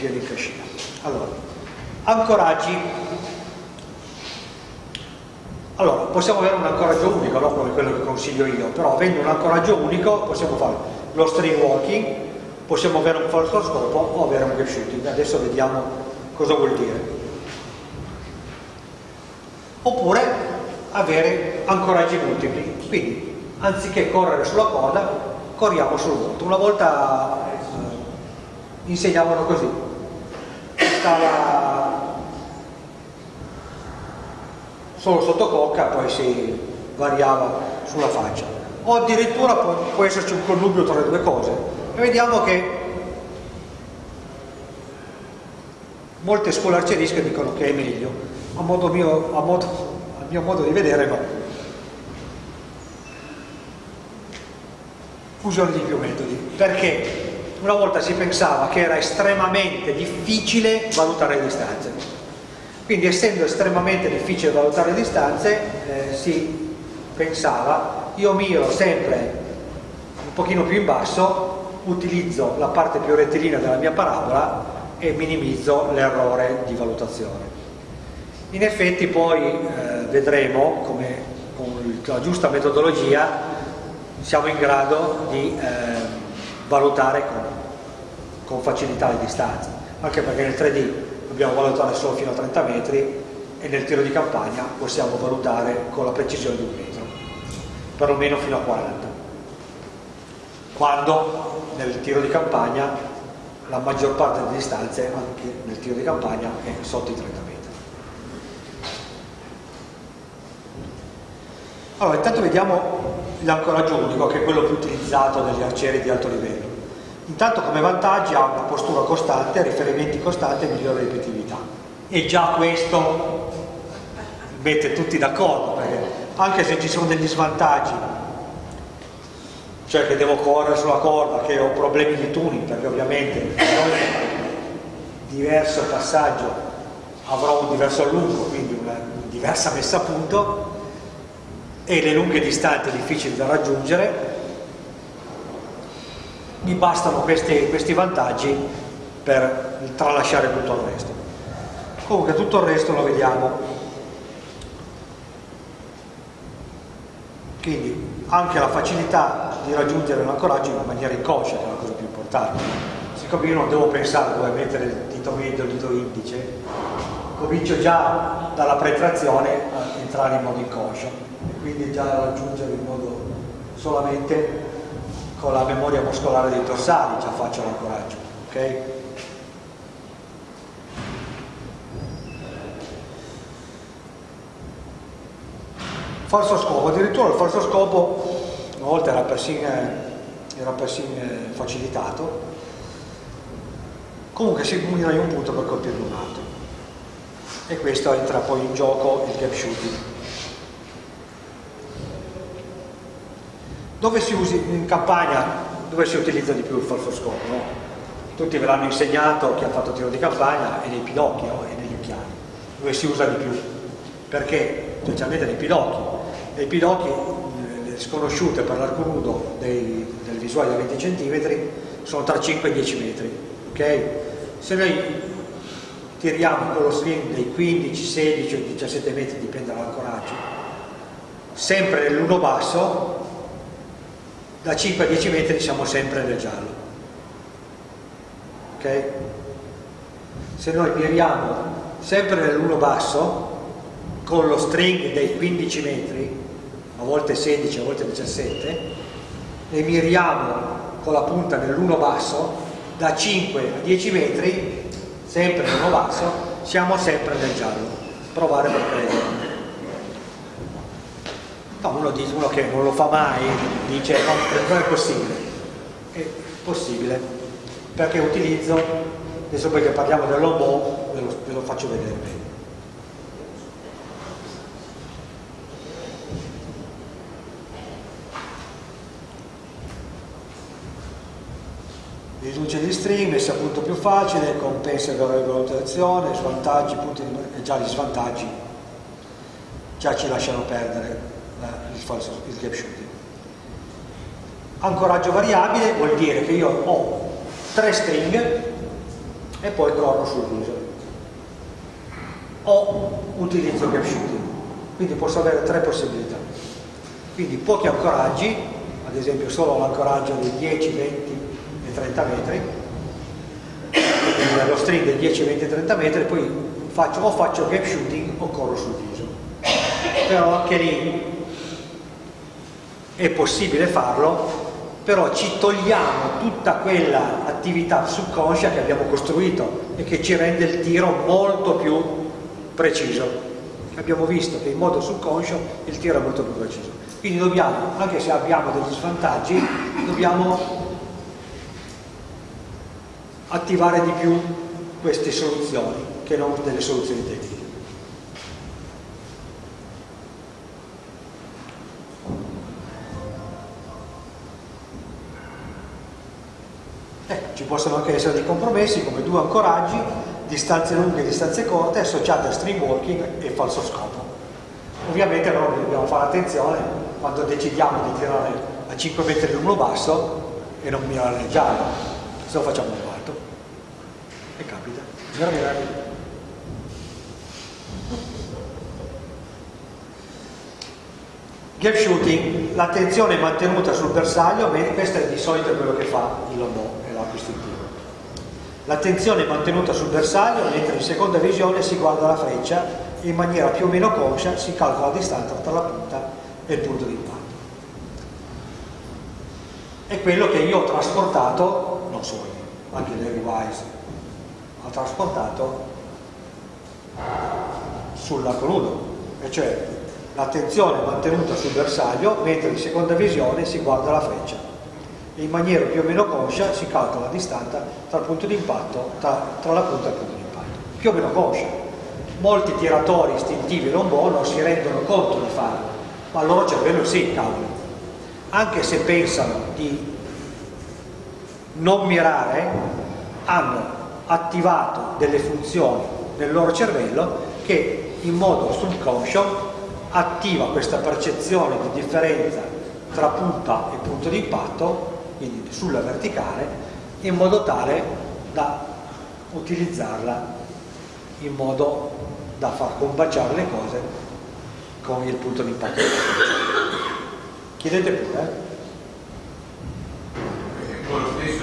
pieno in cascina. Allora, ancoraggi. Allora, possiamo avere un ancoraggio unico, no? come quello che consiglio io, però avendo un ancoraggio unico possiamo fare lo string walking, possiamo avere un falso scopo o avere un gap shooting. Adesso vediamo cosa vuol dire. Oppure avere ancoraggi multipli, quindi anziché correre sulla corda, corriamo sul vuoto. Una volta eh, insegnavano così, stava solo sotto cocca, poi si variava sulla faccia. O addirittura può, può esserci un connubio tra le due cose. E vediamo che molte scuole arcerische dicono che è meglio, a, modo mio, a, modo, a mio modo di vedere no. Fusione di più metodi, perché una volta si pensava che era estremamente difficile valutare le distanze. Quindi essendo estremamente difficile valutare le distanze, eh, si pensava, io miro sempre un pochino più in basso, utilizzo la parte più rettilinea della mia parabola e minimizzo l'errore di valutazione. In effetti poi eh, vedremo come con la giusta metodologia siamo in grado di eh, valutare con, con facilità le distanze, anche perché nel 3D dobbiamo valutare solo fino a 30 metri e nel tiro di campagna possiamo valutare con la precisione di un metro, perlomeno fino a 40. Quando nel tiro di campagna la maggior parte delle distanze, anche nel tiro di campagna, è sotto i 30 metri. Allora, intanto vediamo l'ancoraggio unico, che è quello più utilizzato dagli arcieri di alto livello. Intanto come vantaggi ha una postura costante, riferimenti costanti e migliore ripetitività. E già questo mette tutti d'accordo, perché anche se ci sono degli svantaggi, cioè che devo correre sulla corda, che ho problemi di tuning, perché ovviamente diverso passaggio avrò un diverso allungo, quindi una diversa messa a punto, e le lunghe distanze difficili da raggiungere, mi bastano questi, questi vantaggi per tralasciare tutto il resto. Comunque tutto il resto lo vediamo. Quindi anche la facilità di raggiungere l'ancoraggio in maniera inconscia, che è la cosa più importante. Siccome io non devo pensare dove mettere il dito medio e il dito indice, comincio già dalla pretrazione a entrare in modo inconscio e quindi già raggiungere in modo solamente con la memoria muscolare dei dorsali già faccio l'ancoraggio ok? falso scopo addirittura il falso scopo una volta era persino, era persino facilitato comunque si munirà di un punto per colpirne un altro e questo entra poi in gioco il gap shooting dove si usa in campagna dove si utilizza di più il falso scopo no? tutti ve l'hanno insegnato chi ha fatto tiro di campagna e nei pidocchi no? e negli occhiali dove si usa di più perché specialmente nei pidocchi nei pidocchi le sconosciute per l'arco nudo dei, del visuale da 20 cm sono tra 5 e 10 metri ok? se noi tiriamo con lo string dei 15, 16 o 17 metri dipende dall'ancoraggio sempre nell'uno basso da 5 a 10 metri siamo sempre nel giallo. Ok? se noi miriamo sempre nell'uno basso con lo string dei 15 metri a volte 16, a volte 17 e miriamo con la punta nell'uno basso da 5 a 10 metri sempre nell'uno basso siamo sempre nel giallo. Provare per credere No, uno, dice, uno che non lo fa mai dice no, non è possibile. È possibile, perché utilizzo, adesso poi che parliamo dell'homo ve, ve lo faccio vedere bene. riduce gli string, messa a punto più facile, compensa la valutazione, svantaggi, punti di già gli svantaggi già ci lasciano perdere il, falso, il gap shooting. Ancoraggio variabile vuol dire che io ho tre string, e poi corro sul viso. O utilizzo gap shooting quindi posso avere tre possibilità. Quindi pochi ancoraggi ad esempio solo l'ancoraggio di 10, 20 e 30 metri lo string di 10, 20 e 30 metri poi faccio, o faccio gap shooting o corro sul viso. Però anche lì è possibile farlo però ci togliamo tutta quella attività subconscia che abbiamo costruito e che ci rende il tiro molto più preciso. Abbiamo visto che in modo subconscio il tiro è molto più preciso. Quindi dobbiamo, anche se abbiamo degli svantaggi, dobbiamo attivare di più queste soluzioni che non delle soluzioni tecniche. Ci possono anche essere dei compromessi come due ancoraggi, distanze lunghe e distanze corte associate a stream walking e falso scopo. Ovviamente però dobbiamo fare attenzione quando decidiamo di tirare a 5 metri lungo basso e non mirare se lo facciamo in alto. E capita. Gap shooting, l'attenzione mantenuta sul bersaglio, questo è di solito quello che fa il istintivo. L'attenzione è mantenuta sul bersaglio, mentre in seconda visione si guarda la freccia e in maniera più o meno conscia si calcola la distanza tra la punta e il punto di impatto. È quello che io ho trasportato, non solo io, anche Larry Wise ha trasportato sull'arco nudo, e cioè l'attenzione mantenuta sul bersaglio, mentre in seconda visione si guarda la freccia e in maniera più o meno conscia si calcola la distanza tra il punto di impatto, tra, tra la punta e il punto di impatto. Più o meno conscia. Molti tiratori istintivi non non si rendono conto di farlo, ma il loro cervello sì, cavolo. Anche se pensano di non mirare, hanno attivato delle funzioni nel loro cervello che in modo subconscio attiva questa percezione di differenza tra punta e punto di impatto quindi sulla verticale, in modo tale da utilizzarla in modo da far combaciare le cose con il punto di impatto. Chiedete pure. Eh? Con lo stesso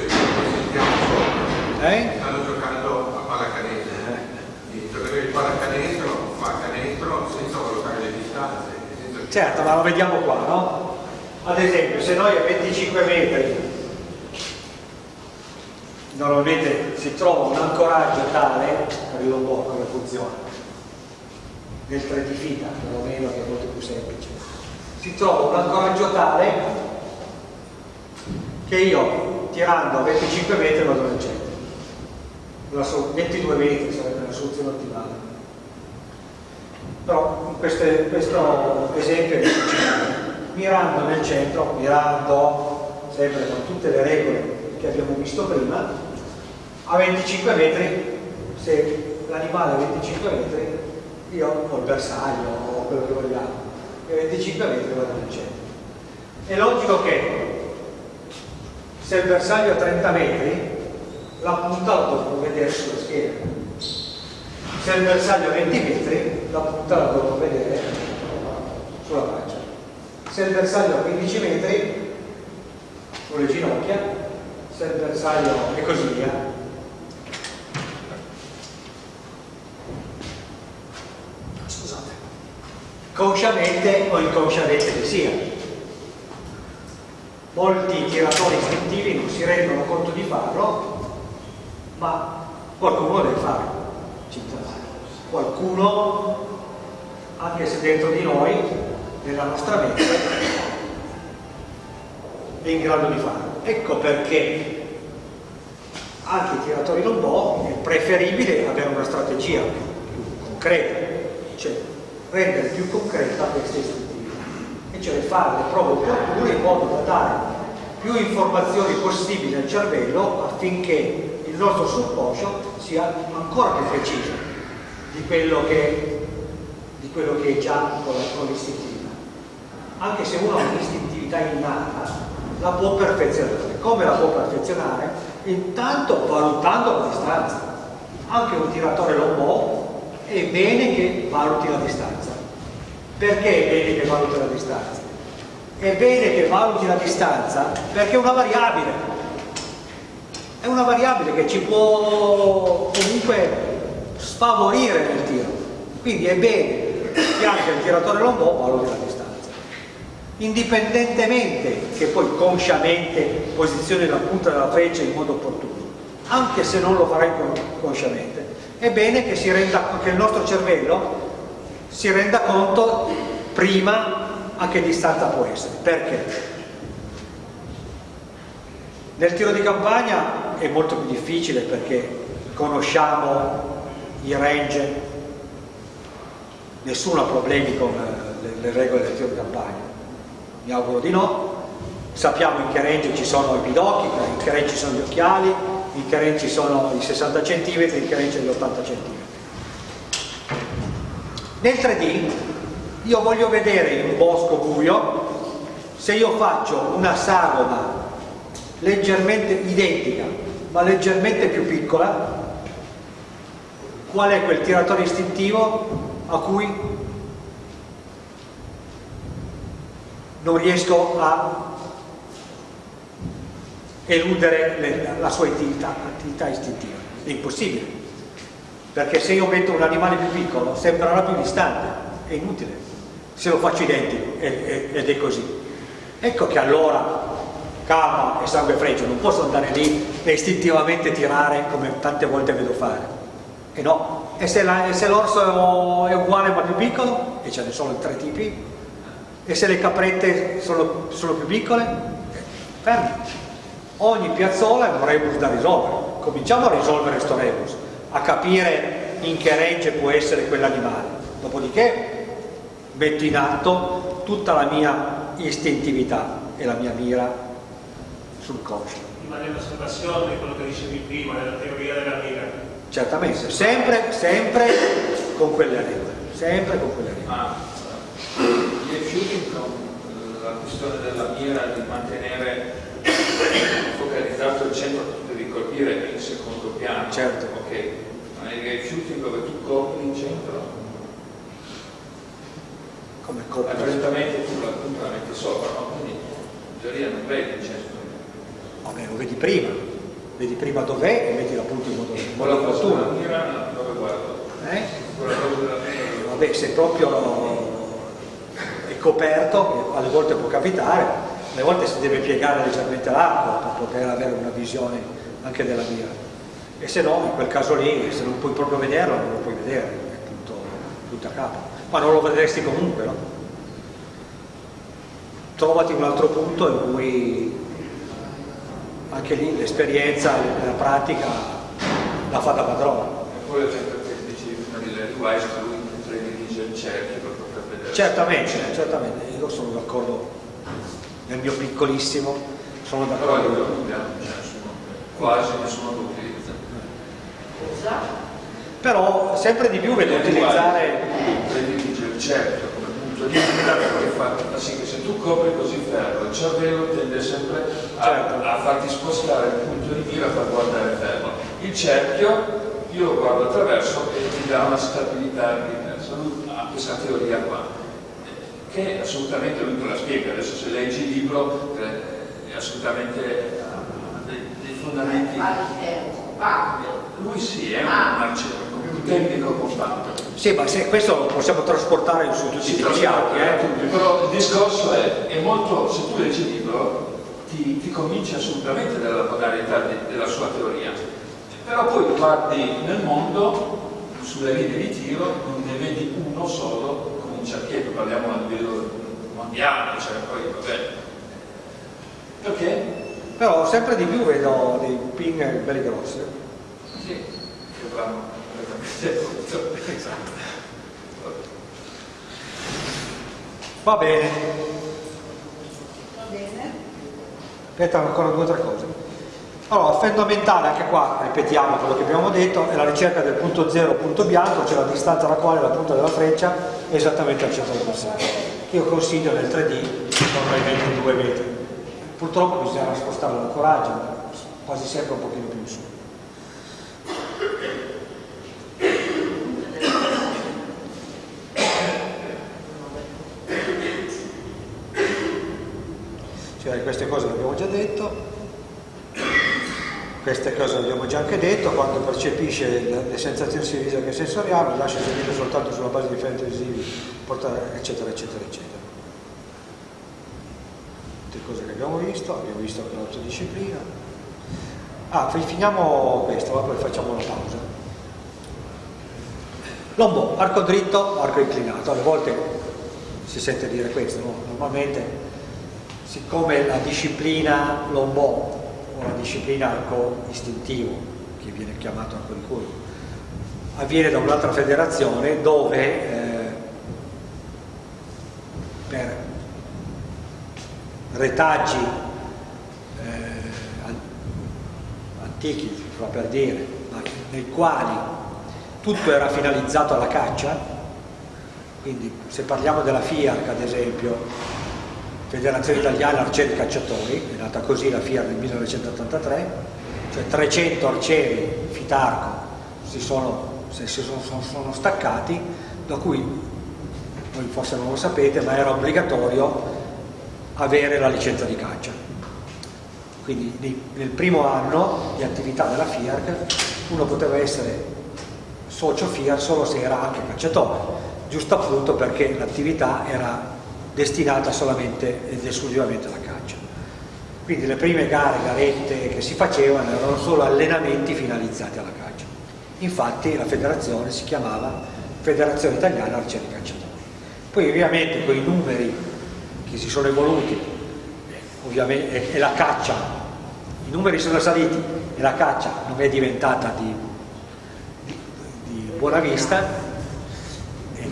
eh? stanno giocando a pallacanestro. Eh. Il giocatore di pallacanestro fa canestro senza valutare le distanze. Senza... Certo, ma lo vediamo qua, no? Ad esempio, se noi a 25 metri normalmente si trova un ancoraggio tale, capito un po' come funziona, del 3 di fita, perlomeno che è molto più semplice, si trova un ancoraggio tale che io tirando a 25 metri vado nel centro. 22 metri sarebbe la soluzione ottimale. Però in questo, questo esempio è mirando nel centro, mirando sempre con tutte le regole che abbiamo visto prima, a 25 metri, se l'animale è a 25 metri, io ho il bersaglio o quello che vogliamo, e a 25 metri vado nel centro. È logico che se il bersaglio è a 30 metri, la punta la dovrò vedere sulla schiena. Se il bersaglio è a 20 metri, la punta la dovrò vedere sulla faccia. Se il bersaglio è a 15 metri, sulle ginocchia, se il bersaglio e così via. Consciamente o inconsciamente che sia. Molti tiratori istintivi non si rendono conto di farlo, ma qualcuno deve farlo. Qualcuno, anche se dentro di noi, nella nostra mente, è in grado di farlo. Ecco perché anche i tiratori non boh è preferibile avere una strategia più concreta, rendere più concreta questa istruttiva, e cioè fare le prove opportune in modo da dare più informazioni possibili al cervello affinché il nostro subconscio sia ancora più preciso di quello che, di quello che è già con l'istintiva. Anche se uno ha un'istintività innata, la può perfezionare. Come la può perfezionare? Intanto valutando la distanza. anche un tiratore lombò è bene che valuti la distanza. Perché è bene che valuti la distanza? È bene che valuti la distanza perché è una variabile. È una variabile che ci può comunque sfavorire nel tiro. Quindi è bene che anche il tiratore lombò valuti la distanza. Indipendentemente che poi consciamente posizioni la punta della freccia in modo opportuno, anche se non lo farai consciamente, è bene che, renda, che il nostro cervello si renda conto prima a che distanza può essere. Perché? Nel tiro di campagna è molto più difficile perché conosciamo i range, nessuno ha problemi con le, le regole del tiro di campagna, mi auguro di no, sappiamo in che range ci sono i pidocchi, in che range ci sono gli occhiali, in che range ci sono i 60 cm, in che range gli 80 cm. Nel 3D io voglio vedere in un bosco buio se io faccio una sagoma leggermente identica ma leggermente più piccola qual è quel tiratore istintivo a cui non riesco a eludere le, la sua attività, attività istintiva. È impossibile. Perché se io metto un animale più piccolo sembrerà più distante è inutile. Se lo faccio identico ed è così. Ecco che allora calma e sangue freddo non posso andare lì e istintivamente tirare come tante volte vedo fare. E no. E se l'orso è uguale ma più piccolo? E ce ne sono tre tipi. E se le caprette sono, sono più piccole? Fermi ogni piazzola è un rebus da risolvere cominciamo a risolvere questo rebus a capire in che range può essere quell'animale dopodiché metto in atto tutta la mia istintività e la mia mira sul conscio. Ma nell'osservazione quello che dicevi prima, della teoria della mira. Certamente, sempre, sempre con quelle regole, sempre con quelle regole. Ah, gli shooting con la questione della mira di mantenere focalizzato il centro, tu devi colpire il secondo piano. Certo. Ok, ma nel shooting dove tu copri il centro come coppia. Lentamente tu la punta la metti sopra, no? quindi in teoria non vedi il centro. Vabbè, lo vedi prima, vedi prima dov'è e metti la punta in modo, in cosa opportuno. della mira, dove guardo? Eh? Quella cosa della mira. Vabbè, se proprio è coperto, che alle volte può capitare, alle volte si deve piegare leggermente l'arco per poter avere una visione anche della mira. E se no, in quel caso lì, se non puoi proprio vederlo, non lo puoi vedere, è tutto, tutto a capo ma non lo vedresti comunque, no? Trovati un altro punto in cui anche lì l'esperienza, la pratica la fa da padrona. E poi l'esempio che dicevi prima di Larry Weiss, che lui predilige il cerchio per poter vedere. Certamente, certamente, io sono d'accordo nel mio piccolissimo, sono d'accordo. nessuno, quasi nessuno lo utilizza. Però sempre di più vedo utilizzare il cerchio come punto di mira che fa sì che se tu copri così ferro il cervello tende sempre a, Certo. a farti spostare il punto di mira per guardare ferro il cerchio io lo guardo attraverso e ti dà una stabilità diversa questa teoria qua che assolutamente lui te la spiega adesso se leggi il libro eh, è assolutamente ha dei, dei fondamenti. Lui sì è un marcello un tecnico compatto. Sì, ma se questo lo possiamo trasportare su tutti i archi, eh? però il discorso è, è molto, se tu leggi il libro ti, ti convinci assolutamente della modalità de, della sua teoria. Però poi guardi nel mondo sulle linee di tiro non ne vedi uno solo con un cerchietto parliamo a livello mondiale cioè poi vabbè perché? Però sempre di più vedo dei pin belli grossi. sì che vanno completamente Esatto. Va bene. Va bene. Aspetta ancora due o tre cose. Allora, fondamentale anche qua, ripetiamo quello che abbiamo detto, è la ricerca del punto zero, punto bianco, cioè la distanza alla quale la punta della freccia è esattamente al centro del bersaglio, che io consiglio nel 3D, normalmente i metri. Purtroppo bisogna spostare il quasi sempre un pochino più in su. Cioè, queste cose le abbiamo già detto queste cose le abbiamo già anche detto, quando percepisce le, sensazioni sia visive che sensoriali, lascia eseguire soltanto sulla base di differenti visivi, eccetera, eccetera, eccetera. Tutte cose che abbiamo visto, abbiamo visto anche l'autodisciplina. Ah, finiamo questo, poi facciamo una pausa. Lombo, arco dritto, arco inclinato, alle volte si sente dire questo, no? normalmente siccome la disciplina lombo una disciplina arco istintivo, che viene chiamato arco di curva, avviene da un'altra federazione dove eh, per retaggi eh, antichi, fa per dire, nei quali tutto era finalizzato alla caccia, quindi se parliamo della FIAC ad esempio, Federazione Italiana Arcieri Cacciatori, è nata così la FIAR nel 1983, cioè 300 arcieri fitarco si sono, si sono, sono staccati, da cui, voi forse non lo sapete, ma era obbligatorio avere la licenza di caccia. Quindi nel primo anno di attività della FIARC uno poteva essere socio FIAR solo se era anche cacciatore, giusto appunto perché l'attività era destinata solamente ed esclusivamente alla caccia. Quindi le prime gare, garette che si facevano erano solo allenamenti finalizzati alla caccia. Infatti la federazione si chiamava Federazione Italiana Arcieri Cacciatori. Poi ovviamente quei numeri che si sono evoluti e la caccia, i numeri sono saliti e la caccia non è diventata di, di, di buona vista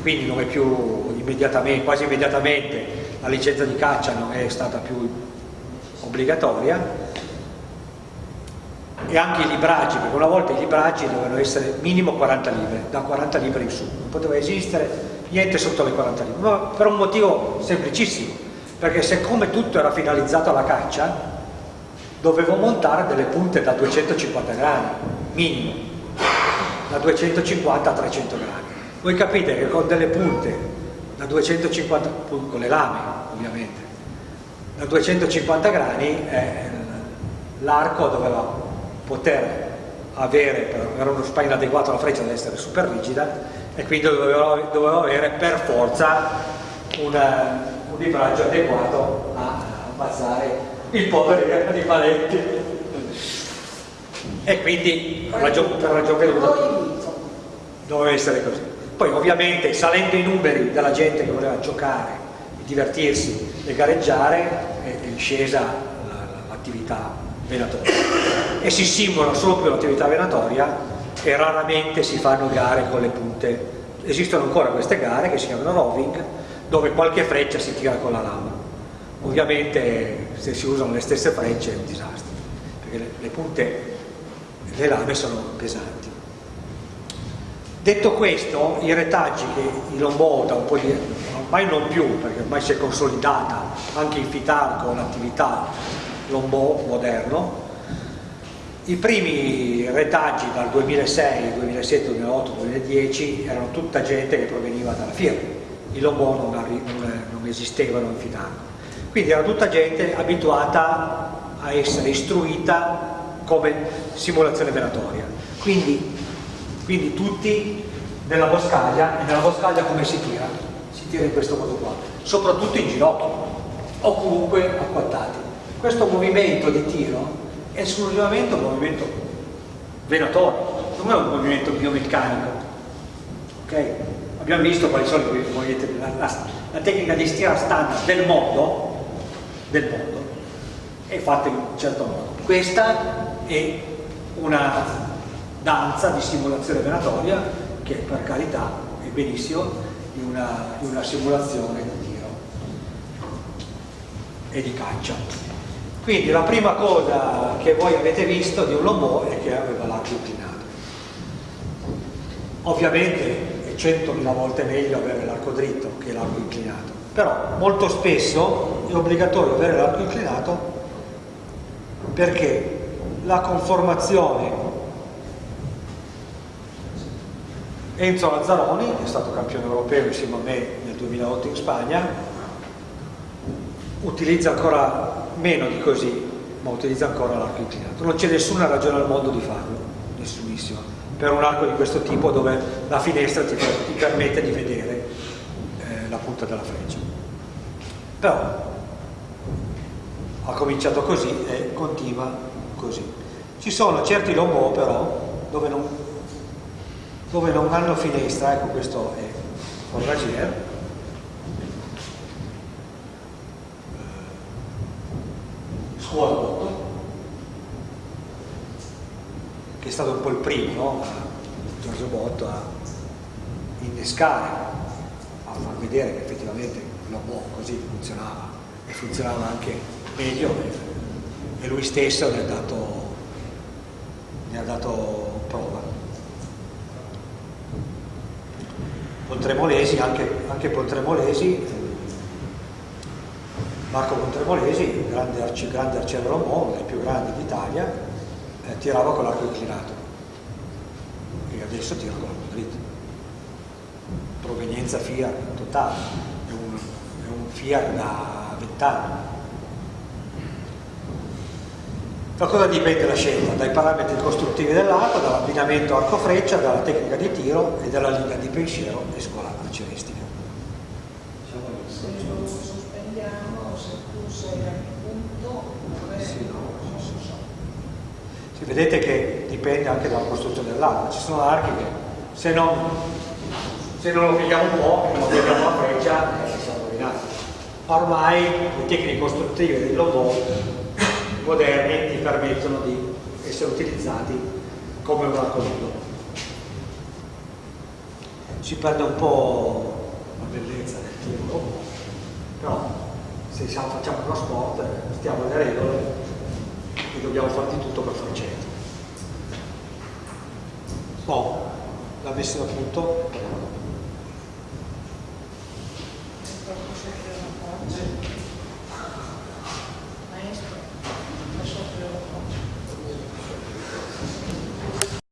quindi non è più immediatamente, quasi immediatamente la licenza di caccia non è stata più obbligatoria e anche i libraggi, perché una volta i libraggi dovevano essere minimo 40 libbre, da 40 libbre in su, non poteva esistere niente sotto le 40 libbre, ma per un motivo semplicissimo, perché siccome tutto era finalizzato alla caccia, dovevo montare delle punte da 250 grammi, minimo, da 250 a 300 grammi. Voi capite che con delle punte da 250, con le lame ovviamente, da 250 grani eh, l'arco doveva poter avere, era uno spine adeguato alla freccia deve essere super rigida e quindi doveva, doveva avere per forza una, un libraggio adeguato a ammazzare i poveri animaletti e quindi per ragione, per ragione doveva essere così poi ovviamente salendo i numeri della gente che voleva giocare, divertirsi e gareggiare è, scesa l'attività venatoria e si simula solo più l'attività venatoria e raramente si fanno gare con le punte. Esistono ancora queste gare che si chiamano roving dove qualche freccia si tira con la lama. Ovviamente se si usano le stesse frecce è un disastro perché le, le punte, le lame sono pesanti. Detto questo, i retaggi che i Lombò da un po' di ormai non più, perché ormai si è consolidata anche in Fitarco l'attività Lombò moderno, i primi retaggi dal 2006, 2007, 2008, 2010 erano tutta gente che proveniva dalla firma, i Lombò non, non esistevano in Fitarco, quindi era tutta gente abituata a essere istruita come simulazione venatoria. Quindi quindi tutti nella boscaglia, e nella boscaglia come si tira? Si tira in questo modo qua, soprattutto in ginocchio o comunque acquattati. Questo movimento di tiro è esclusivamente un movimento venatorio, non è un movimento biomeccanico. Okay? Abbiamo visto quali sono i movimenti, la, la, la tecnica di stira standard del mondo, del mondo è fatta in un certo modo. Questa è una danza di simulazione venatoria che per carità è benissimo di una, una simulazione di tiro e di caccia. Quindi la prima cosa che voi avete visto di un lombò è che aveva l'arco inclinato. Ovviamente è centomila volte meglio avere l'arco dritto che l'arco inclinato, però molto spesso è obbligatorio avere l'arco inclinato perché la conformazione Enzo Lazzaroni, è stato campione europeo insieme a me nel 2008 in Spagna, utilizza ancora meno di così, ma utilizza ancora l'arco inclinato. Non c'è nessuna ragione al mondo di farlo, nessunissima, per un arco di questo tipo dove la finestra ti, ti permette di vedere eh, la punta della freccia. Però ha cominciato così e continua così. Ci sono certi lombò però dove non, dove non hanno finestra, ecco questo è Forragier, scuola 8 che è stato un po' il primo no? Giorgio Botto a innescare a far vedere che effettivamente l'OBO così funzionava e funzionava anche meglio e lui stesso ne ha dato, ne ha dato prova Pontremolesi anche, anche Pontremolesi Marco Contremolesi, grande, arci, grande arciere Romò, uno dei più grandi d'Italia, eh, tirava con l'arco inclinato e adesso tira con l'arco dritto. Provenienza FIAR totale, è un, è un FIAR da vent'anni. Da cosa dipende la scelta? Dai parametri costruttivi dell'arco, dall'abbinamento arco-freccia, dalla tecnica di tiro e dalla linea di pensiero e scuola arcieristica. Se lo sospendiamo, se tu sei al punto, Sì, no, sì, sì. Sì, vedete che dipende anche dalla costruzione dell'arco. Ci sono archi che se non, se non lo pigliamo un po', e non pigliamo la freccia, eh, siamo rovinati. Ormai le tecniche costruttive dei lobo moderni ti permettono di essere utilizzati come un arco nudo. Si perde un po' la bellezza del lobo, però se siamo- facciamo uno sport stiamo alle regole e dobbiamo fare di tutto per farcetto. Boh, la messa a punto, è